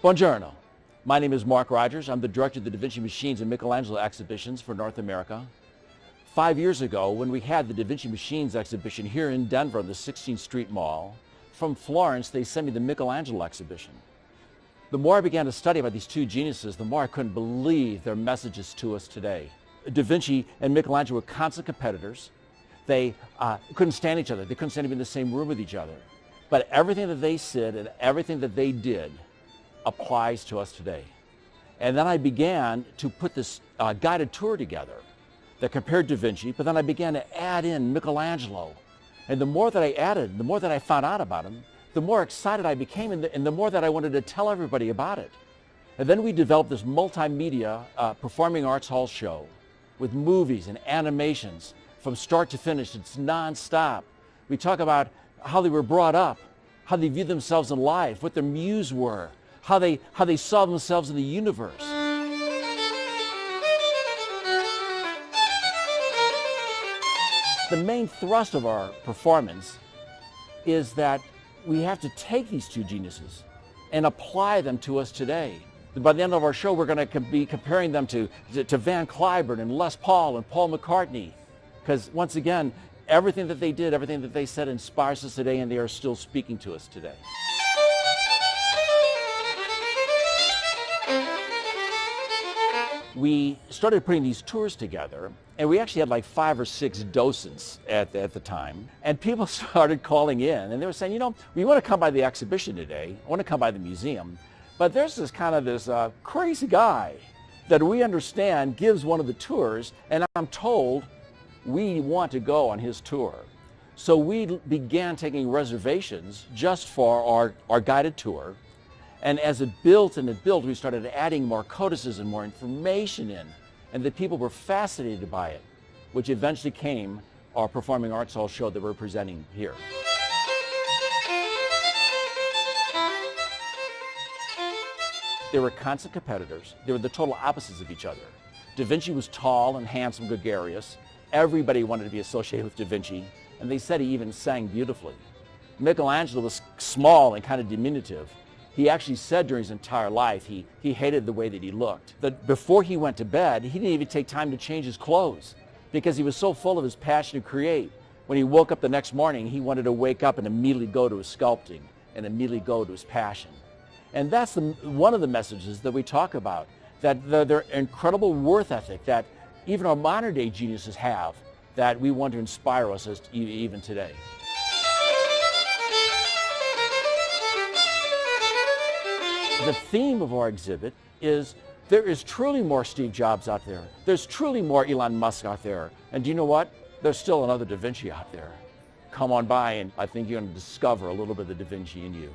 Buongiorno. My name is Mark Rogers. I'm the director of the Da Vinci Machines and Michelangelo exhibitions for North America. Five years ago, when we had the Da Vinci Machines exhibition here in Denver, on the 16th Street Mall, from Florence, they sent me the Michelangelo exhibition. The more I began to study about these two geniuses, the more I couldn't believe their messages to us today. Da Vinci and Michelangelo were constant competitors. They uh, couldn't stand each other. They couldn't stand to be in the same room with each other. But everything that they said and everything that they did applies to us today. And then I began to put this uh, guided tour together that compared Da Vinci, but then I began to add in Michelangelo. And the more that I added, the more that I found out about him, the more excited I became and the, and the more that I wanted to tell everybody about it. And then we developed this multimedia uh, performing arts hall show with movies and animations from start to finish. It's nonstop. We talk about how they were brought up, how they viewed themselves in life, what their muse were, how they, how they saw themselves in the universe. The main thrust of our performance is that we have to take these two geniuses and apply them to us today. By the end of our show, we're going to be comparing them to, to, to Van Cliburn and Les Paul and Paul McCartney. Because once again, everything that they did, everything that they said inspires us today and they are still speaking to us today. We started putting these tours together and we actually had like five or six docents at the, at the time and people started calling in and they were saying you know we want to come by the exhibition today. I want to come by the museum. But there's this kind of this uh, crazy guy that we understand gives one of the tours and i'm told we want to go on his tour. So we began taking reservations just for our, our guided tour and as it built and it built, we started adding more codices and more information in. And the people were fascinated by it, which eventually came our Performing Arts Hall show that we're presenting here. They were constant competitors. They were the total opposites of each other. Da Vinci was tall and handsome, gregarious. Everybody wanted to be associated with Da Vinci, and they said he even sang beautifully. Michelangelo was small and kind of diminutive, he actually said during his entire life he, he hated the way that he looked. That before he went to bed, he didn't even take time to change his clothes because he was so full of his passion to create. When he woke up the next morning, he wanted to wake up and immediately go to his sculpting and immediately go to his passion. And that's the, one of the messages that we talk about, that the, their incredible worth ethic that even our modern day geniuses have that we want to inspire us as, even today. The theme of our exhibit is there is truly more Steve Jobs out there. There's truly more Elon Musk out there. And do you know what? There's still another Da Vinci out there. Come on by and I think you're going to discover a little bit of the Da Vinci in you.